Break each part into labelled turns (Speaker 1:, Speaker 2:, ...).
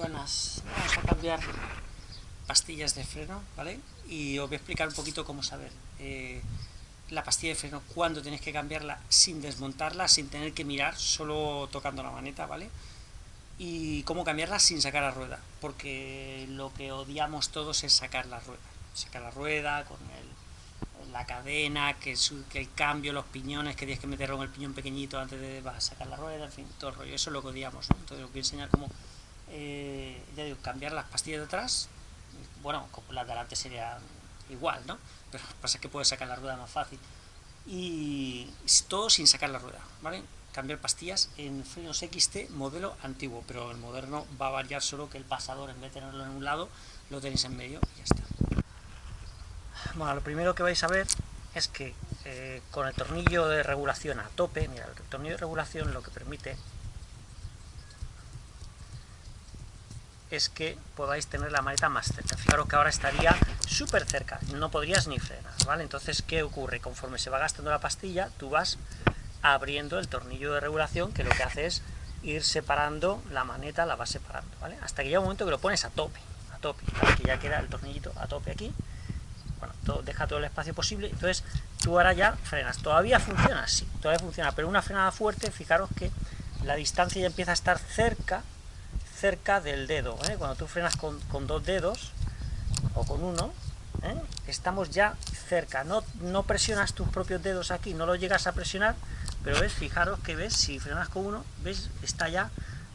Speaker 1: buenas. Vamos a cambiar pastillas de freno, ¿vale? Y os voy a explicar un poquito cómo saber eh, la pastilla de freno, cuándo tenéis que cambiarla sin desmontarla, sin tener que mirar, solo tocando la maneta, ¿vale? Y cómo cambiarla sin sacar la rueda, porque lo que odiamos todos es sacar la rueda. Sacar la rueda con el, la cadena, que, que, el cambio, los piñones, que tienes que meterlo en el piñón pequeñito antes de sacar la rueda, en fin, todo el rollo. Eso es lo que odiamos, ¿no? Entonces os voy a enseñar cómo eh, ya digo, cambiar las pastillas de atrás, bueno, las de adelante sería igual, ¿no? Pero pasa que puedes sacar la rueda más fácil. Y todo sin sacar la rueda, ¿vale? Cambiar pastillas en frenos XT modelo antiguo, pero el moderno va a variar solo que el pasador, en vez de tenerlo en un lado, lo tenéis en medio y ya está. Bueno, lo primero que vais a ver es que eh, con el tornillo de regulación a tope, mira, el tornillo de regulación lo que permite es que podáis tener la maleta más cerca. Fijaros que ahora estaría súper cerca, no podrías ni frenar, ¿vale? Entonces, ¿qué ocurre? Conforme se va gastando la pastilla, tú vas abriendo el tornillo de regulación, que lo que hace es ir separando la maneta, la vas separando, ¿vale? Hasta que llega un momento que lo pones a tope, a tope, que ya queda el tornillito a tope aquí, bueno, deja todo el espacio posible, entonces tú ahora ya frenas, todavía funciona, sí, todavía funciona, pero una frenada fuerte, fijaros que la distancia ya empieza a estar cerca cerca del dedo. ¿eh? Cuando tú frenas con, dos dedos, o con uno, ¿eh? estamos ya cerca. No, no presionas tus propios dedos aquí, no lo llegas a presionar, pero ves, fijaros que ves, si frenas con uno, ves, está ya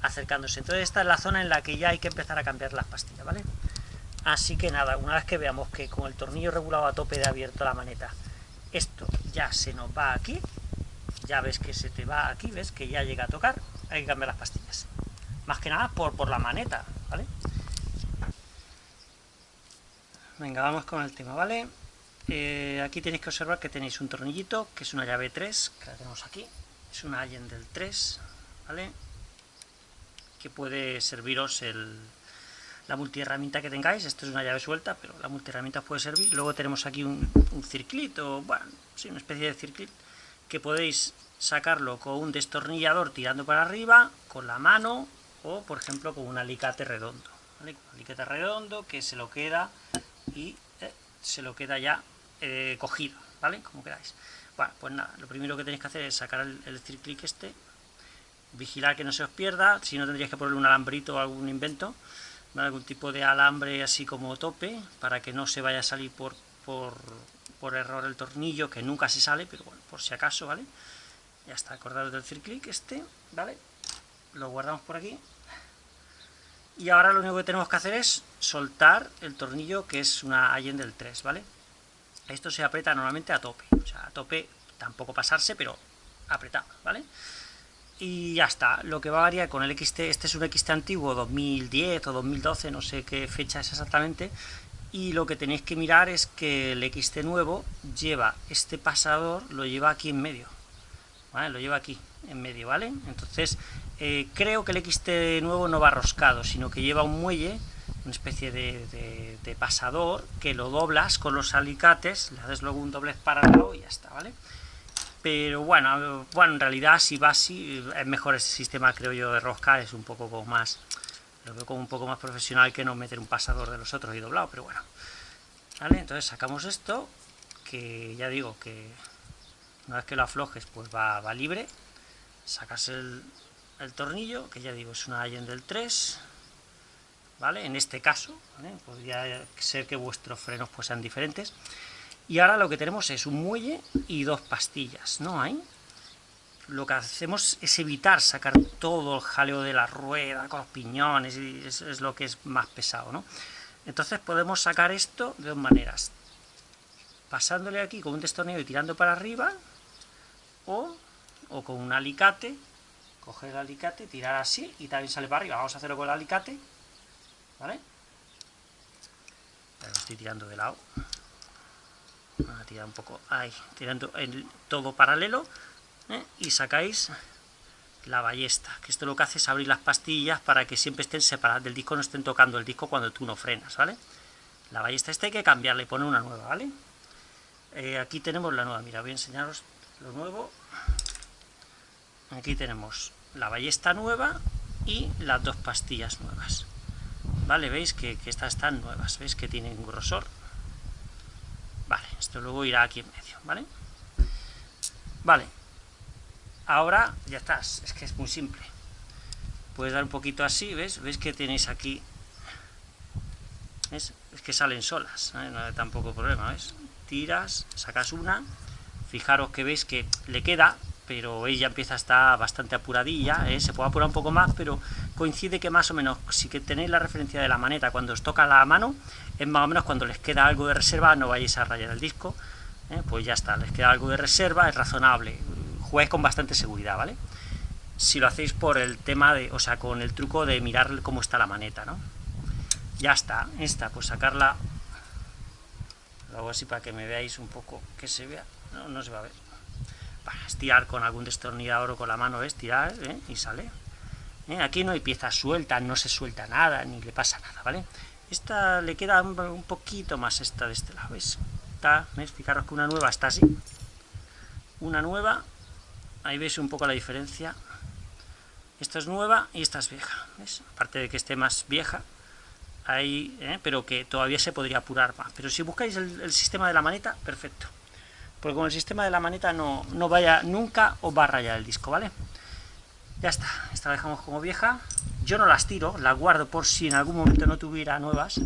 Speaker 1: acercándose. Entonces esta es la zona en la que ya hay que empezar a cambiar las pastillas, ¿vale? Así que nada, una vez que veamos que con el tornillo regulado a tope de abierto la maneta, esto ya se nos va aquí, ya ves que se te va aquí, ves que ya llega a tocar, hay que cambiar las pastillas más que nada por, por la maneta, ¿vale? Venga, vamos con el tema, ¿vale? Eh, aquí tenéis que observar que tenéis un tornillito, que es una llave 3, que la tenemos aquí, es una Allen del 3, ¿vale? Que puede serviros el, la multiherramienta que tengáis, esto es una llave suelta, pero la multiherramienta puede servir. Luego tenemos aquí un, un circlito, bueno, sí, una especie de circlito, que podéis sacarlo con un destornillador tirando para arriba, con la mano, o por ejemplo con un alicate redondo, un alicate redondo que se lo queda y eh, se lo queda ya eh, cogido, ¿vale? Como queráis. Bueno, pues nada, lo primero que tenéis que hacer es sacar el, el este, vigilar que no se os pierda, si no tendríais que ponerle un alambrito o algún invento, algún tipo de alambre así como tope, para que no se vaya a salir por, por, por error el tornillo, que nunca se sale, pero bueno, por si acaso, ¿vale? Ya está, acordaros del click este, ¿vale? Lo guardamos por aquí y ahora lo único que tenemos que hacer es soltar el tornillo que es una Allen del 3, ¿vale? Esto se aprieta normalmente a tope, o sea, a tope tampoco pasarse, pero apretado, ¿vale? Y ya está, lo que va a variar con el XT, este es un XT antiguo, 2010 o 2012, no sé qué fecha es exactamente, y lo que tenéis que mirar es que el XT nuevo lleva este pasador, lo lleva aquí en medio, ¿vale? Lo lleva aquí, en medio, ¿vale? Entonces, eh, creo que el XT nuevo no va roscado, sino que lleva un muelle, una especie de, pasador, que lo doblas con los alicates, le haces luego un doblez paralelo y ya está, ¿vale? Pero bueno, bueno, en realidad si va así, es mejor ese sistema, creo yo, de rosca, es un poco más, lo veo como un poco más profesional que no meter un pasador de los otros y doblado, pero bueno. ¿Vale? Entonces sacamos esto, que ya digo que una vez que lo aflojes, pues va libre, sacas el, el tornillo, que ya digo, es una Allen del 3, ¿vale? En este caso, podría ser que vuestros frenos pues sean diferentes. Y ahora lo que tenemos es un muelle y dos pastillas, ¿no hay? Lo que hacemos es evitar sacar todo el jaleo de la rueda con los piñones, y es, lo que es más pesado, ¿no? Entonces podemos sacar esto de dos maneras. Pasándole aquí con un destornillo y tirando para arriba, o, o con un alicate coger el alicate, tirar así y también sale para arriba. Vamos a hacerlo con el alicate, ¿vale? lo estoy tirando de lado. Vamos a tirar un poco ahí, tirando en todo paralelo ¿eh? y sacáis la ballesta, que esto lo que hace es abrir las pastillas para que siempre estén separadas del disco, no estén tocando el disco cuando tú no frenas, ¿vale? La ballesta esta hay que cambiarla y poner una nueva, ¿vale? Eh, aquí tenemos la nueva, mira, voy a enseñaros lo nuevo. Aquí tenemos la ballesta nueva y las dos pastillas nuevas. ¿vale? ¿Veis que, estas están nuevas? ¿Veis que tienen grosor? Vale, esto luego irá aquí en medio, ¿vale? Vale, ahora ya estás, es que es muy simple. Puedes dar un poquito así, ¿ves? ¿Ves que tenéis aquí? Es que salen solas, ¿eh? no hay tampoco problema, ¿ves? Tiras, sacas una, fijaros que veis que le queda, pero ella empieza a estar bastante apuradilla, ¿eh? se puede apurar un poco más, pero coincide que más o menos, si que tenéis la referencia de la maneta cuando os toca la mano, es más o menos cuando les queda algo de reserva, no vayáis a rayar el disco, ¿eh? pues ya está, les queda algo de reserva, es razonable, jugáis con bastante seguridad, ¿vale? Si lo hacéis por el tema de, o sea, con el truco de mirar cómo está la maneta, ¿no? Ya está, esta, pues sacarla, lo hago así para que me veáis un poco, que se vea, no, no se va a ver, estirar con algún destornillador o con la mano, estirar, ¿eh? y sale. ¿Eh? Aquí no hay piezas sueltas, no se suelta nada, ni le pasa nada, ¿vale? Esta le queda un, poquito más esta de este lado, ¿ves? Está, ¿ves? Fijaros que una nueva está así. Una nueva, ahí veis un poco la diferencia. Esta es nueva y esta es vieja. Aparte de que esté más vieja, ahí, ¿eh? pero que todavía se podría apurar más. Pero si buscáis el, sistema de la maneta, perfecto. Porque con el sistema de la maneta no, no vaya nunca os va a rayar el disco, ¿vale? Ya está, esta la dejamos como vieja. Yo no las tiro, las guardo por si en algún momento no tuviera nuevas.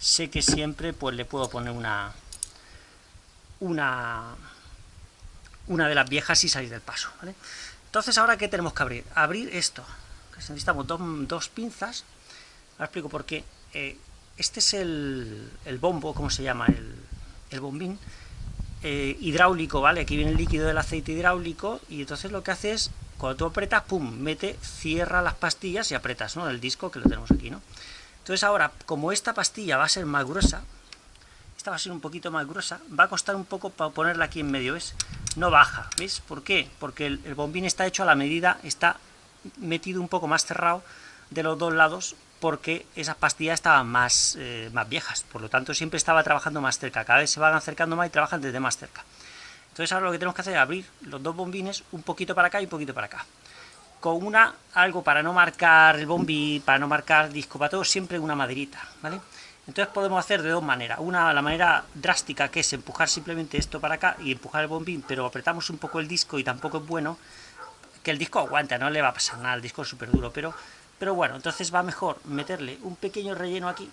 Speaker 1: Sé que siempre pues le puedo poner una una una de las viejas y salir del paso, ¿vale? Entonces, ¿ahora qué tenemos que abrir? Abrir esto. Necesitamos dos, pinzas. Ahora explico por qué. Eh, este es el, bombo, ¿cómo se llama? El, bombín eh, hidráulico, ¿vale? Aquí viene el líquido del aceite hidráulico y entonces lo que hace es cuando tú apretas, pum, mete, cierra las pastillas y apretas, ¿no? El disco que lo tenemos aquí, ¿no? Entonces ahora, como esta pastilla va a ser más gruesa, esta va a ser un poquito más gruesa, va a costar un poco para ponerla aquí en medio, ¿ves? No baja, ¿ves? ¿Por qué? Porque el, bombín está hecho a la medida, está metido un poco más cerrado de los dos lados, porque esas pastillas estaban más, eh, más viejas, por lo tanto siempre estaba trabajando más cerca, cada vez se van acercando más y trabajan desde más cerca. Entonces ahora lo que tenemos que hacer es abrir los dos bombines un poquito para acá y un poquito para acá. Con una, algo para no marcar el bombín, para no marcar disco, para todo, siempre una maderita, ¿vale? Entonces podemos hacer de dos maneras. Una, la manera drástica, que es empujar simplemente esto para acá y empujar el bombín, pero apretamos un poco el disco y tampoco es bueno, que el disco aguanta, no le va a pasar nada, el disco es súper duro, pero, pero bueno, entonces va mejor meterle un pequeño relleno aquí,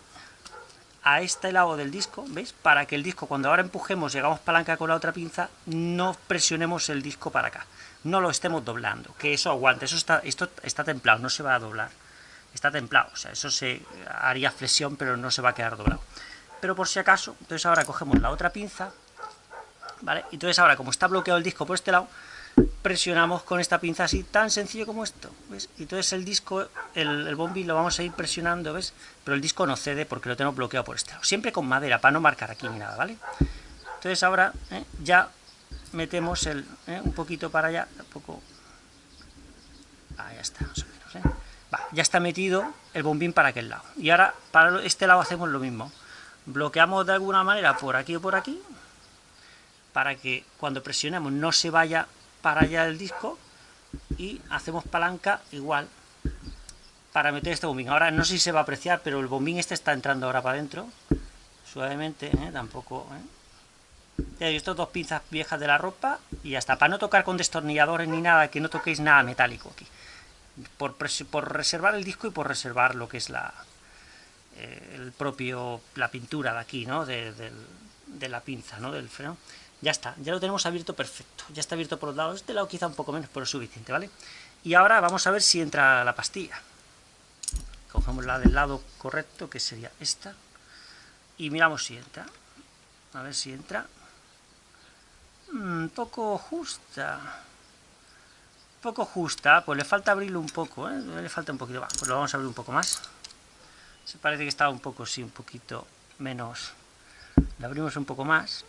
Speaker 1: a este lado del disco, ¿veis? Para que el disco, cuando ahora empujemos y hagamos palanca con la otra pinza, no presionemos el disco para acá. No lo estemos doblando, que eso aguante, eso está, esto está templado, no se va a doblar. Está templado, o sea, eso se haría flexión, pero no se va a quedar doblado. Pero por si acaso, entonces ahora cogemos la otra pinza, ¿vale? Entonces ahora, como está bloqueado el disco por este lado, presionamos con esta pinza así, tan sencillo como esto, ¿ves? Y entonces el disco, el, el bombín lo vamos a ir presionando, ¿ves? Pero el disco no cede porque lo tenemos bloqueado por este lado. Siempre con madera, para no marcar aquí ni nada, ¿vale? Entonces ahora ¿eh? ya metemos el, ¿eh? un poquito para allá, un poco... Ahí está, más o menos, ¿eh? Ya está metido el bombín para aquel lado. Y ahora para este lado hacemos lo mismo. Bloqueamos de alguna manera por aquí o por aquí, para que cuando presionemos no se vaya para allá del disco y hacemos palanca igual para meter este bombín. Ahora no sé si se va a apreciar, pero el bombín este está entrando ahora para adentro, suavemente, ¿eh? tampoco... ¿eh? Estos dos pinzas viejas de la ropa y hasta para no tocar con destornilladores ni nada, que no toquéis nada metálico aquí. Por, por reservar el disco y por reservar lo que es la eh, el propio la pintura de aquí, ¿no? De, de la pinza, ¿no? Del freno. Ya está, ya lo tenemos abierto perfecto. Ya está abierto por los lados. Este lado quizá un poco menos, pero es suficiente, ¿vale? Y ahora vamos a ver si entra la pastilla. Cogemos la del lado correcto, que sería esta. Y miramos si entra. A ver si entra. Un mm, poco justa. Poco justa, pues le falta abrirlo un poco, ¿eh? Le falta un poquito. pues lo vamos a abrir un poco más. Se parece que está un poco, sí, un poquito menos. Le abrimos un poco más.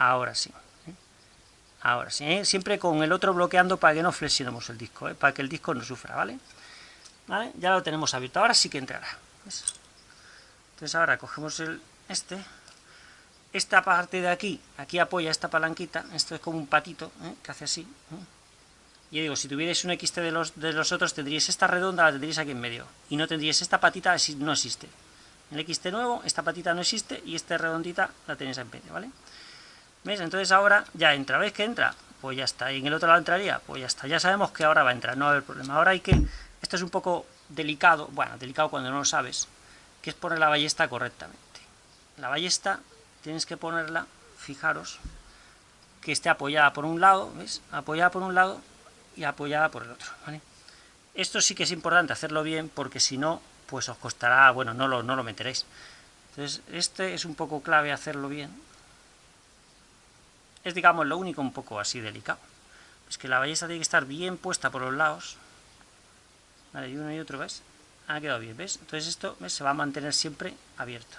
Speaker 1: Ahora sí. ¿eh? Ahora sí, ¿eh? siempre con el otro bloqueando para que no flexionemos el disco, ¿eh? para que el disco no sufra, ¿vale? Ya lo tenemos abierto, ahora sí que entrará. Entonces ahora cogemos el este, esta parte de aquí, aquí apoya esta palanquita, esto es como un patito que hace así, Y digo, si tuvierais un XT de los, de los otros, tendríais esta redonda, la tendríais aquí en medio. Y no tendríais esta patita, no existe. El XT nuevo, esta patita no existe y esta redondita la tenéis en medio, ¿vale? ¿Veis? Entonces ahora ya entra. ¿Veis que entra? Pues ya está. ¿Y en el otro lado entraría? Pues ya está. Ya sabemos que ahora va a entrar, no va a haber problema. Ahora hay que... Esto es un poco delicado, bueno, delicado cuando no lo sabes, que es poner la ballesta correctamente. La ballesta tienes que ponerla, fijaros, que esté apoyada por un lado, ¿ves? Apoyada por un lado y apoyada por el otro, ¿vale? Esto sí que es importante hacerlo bien, porque si no, pues os costará, bueno, no lo, no lo meteréis. Entonces, este es un poco clave hacerlo bien. Es, digamos, lo único un poco así delicado. Es que la ballesta tiene que estar bien puesta por los lados. Vale, y uno y otro, ¿ves? Ha quedado bien, ¿ves? Entonces esto se va a mantener siempre abierto.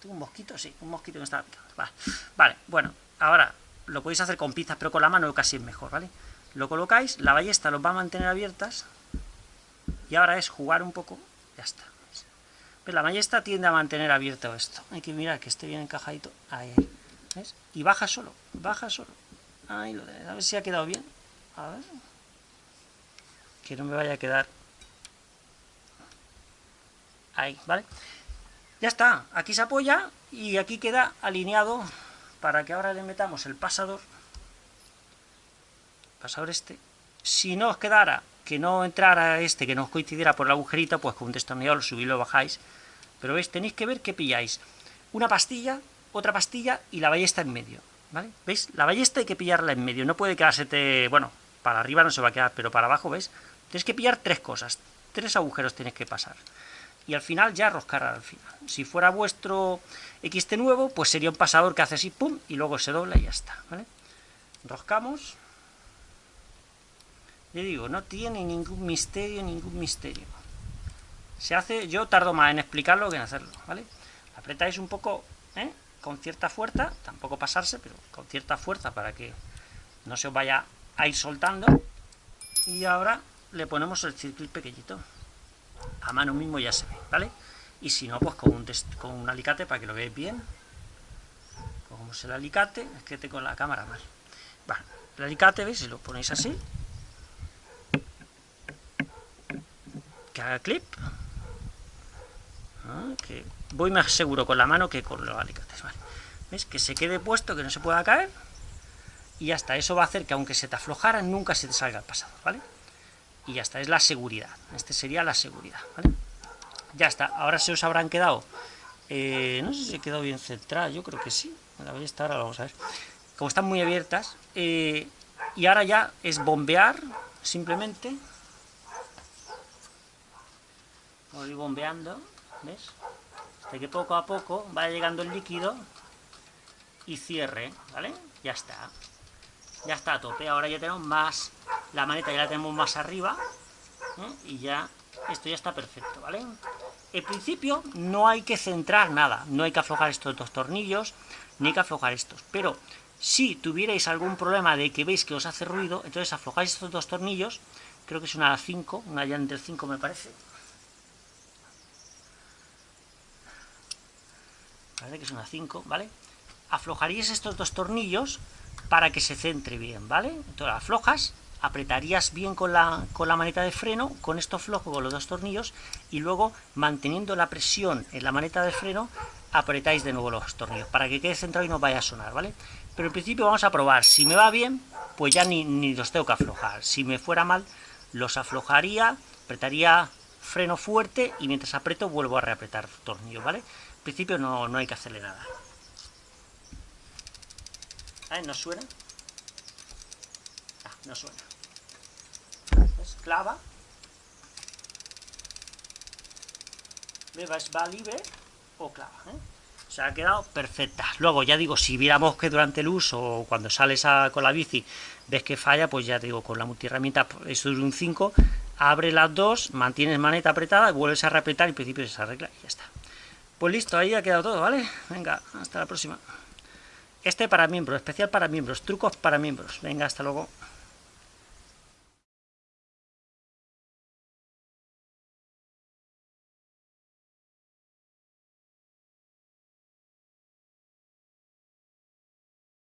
Speaker 1: ¿Tengo un mosquito? Sí, un mosquito que está Vale. vale, bueno, ahora lo podéis hacer con pinzas, pero con la mano casi es mejor, ¿vale? Lo colocáis, la ballesta los va a mantener abiertas, y ahora es jugar un poco, ya está. ¿Ves? La ballesta tiende a mantener abierto esto. Hay que mirar que esté bien encajadito. Ahí, Y baja solo, baja solo. Ahí lo A ver si ha quedado bien. Que no me vaya a quedar. Ahí, ¿vale? Ya está. Aquí se apoya y aquí queda alineado para que ahora le metamos el pasador. Pasador este. Si no os quedara que no entrara este, que no os coincidiera por el agujerito, pues con un destornillador lo subís lo bajáis. Pero veis, tenéis que ver que pilláis una pastilla, otra pastilla y la ballesta en medio. ¿Vale? ¿Veis? La ballesta hay que pillarla en medio, no puede quedarse, bueno, para arriba no se va a quedar, pero para abajo, ¿veis? Tenéis que pillar tres cosas, tres agujeros tenéis que pasar. Y al final ya roscar al final. Si fuera vuestro XT nuevo, pues sería un pasador que hace así, pum, y luego se dobla y ya está, ¿vale? Roscamos. Le digo, no tiene ningún misterio, ningún misterio. Se hace, yo tardo más en explicarlo que en hacerlo, ¿vale? Apretáis un poco, ¿eh? Con cierta fuerza, tampoco pasarse, pero con cierta fuerza para que no se os vaya a ir soltando. Y ahora le ponemos el circuito pequeñito. A mano mismo ya se ve, ¿vale? Y si no, pues con un, con un alicate para que lo veáis bien. Cogemos el alicate, es que tengo la cámara mal. Bueno, el alicate, ¿veis? Si lo ponéis así, que haga clip. Ah, que voy más seguro con la mano que con los alicates. Vale. ¿Ves? Que se quede puesto, que no se pueda caer. Y ya está. Eso va a hacer que aunque se te aflojara, nunca se te salga el pasado. ¿Vale? Y ya está. Es la seguridad. Este sería la seguridad. ¿Vale? Ya está. Ahora se os habrán quedado... Eh, no sé si se quedado bien centrado. Yo creo que sí. La ballesta ahora vamos a ver. Como están muy abiertas. Eh, y ahora ya es bombear, simplemente. Voy bombeando, ¿ves? Hasta que poco a poco vaya llegando el líquido y cierre, ¿vale? Ya está. Ya está a tope. Ahora ya tenemos más... La maneta ya la tenemos más arriba. ¿eh? Y ya... Esto ya está perfecto, ¿vale? En principio no hay que centrar nada. No hay que aflojar estos dos tornillos, ni hay que aflojar estos. Pero si tuvierais algún problema de que veis que os hace ruido, entonces aflojáis estos dos tornillos. Creo que es una 5, una llanta del 5 me parece. Que es una 5, ¿vale? Aflojaríais estos dos tornillos para que se centre bien, ¿vale? Entonces aflojas, apretarías bien con la, con la maneta de freno, con esto flojo con los dos tornillos, y luego, manteniendo la presión en la maneta de freno, apretáis de nuevo los tornillos, para que quede centrado y no vaya a sonar, ¿vale? Pero en principio vamos a probar, si me va bien, pues ya ni, ni los tengo que aflojar, si me fuera mal, los aflojaría, apretaría freno fuerte, y mientras aprieto vuelvo a reapretar tornillos, ¿vale? Principio no, no hay que hacerle nada. ¿Eh? ¿No suena? Ah, no suena. ¿Ves? Clava. ¿Ves? Va libre o clava. ¿eh? Se ha quedado perfecta. Luego, ya digo, si viéramos que durante el uso o cuando sales con la bici ves que falla, pues ya te digo, con la multiherramienta, eso es un 5, abre las dos, mantienes maneta apretada, vuelves a reapretar y en principio se arregla y ya está. Pues listo, ahí ha quedado todo, ¿vale? Venga, hasta la próxima. Este para miembros, especial para miembros, trucos para miembros. Venga, hasta luego.